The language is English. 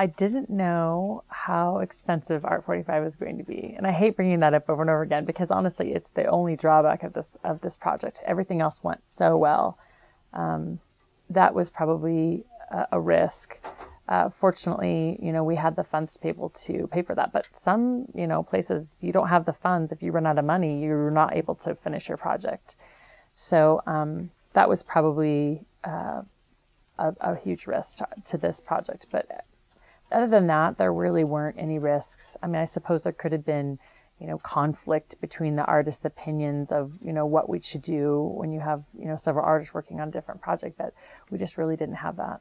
I didn't know how expensive Art 45 was going to be. And I hate bringing that up over and over again because honestly, it's the only drawback of this of this project. Everything else went so well. Um, that was probably a, a risk. Uh, fortunately, you know, we had the funds to be able to pay for that. But some, you know, places you don't have the funds. If you run out of money, you're not able to finish your project. So um, that was probably uh, a, a, huge risk to, to, this project. But other than that, there really weren't any risks. I mean, I suppose there could have been, you know, conflict between the artists' opinions of, you know, what we should do when you have, you know, several artists working on a different project, but we just really didn't have that.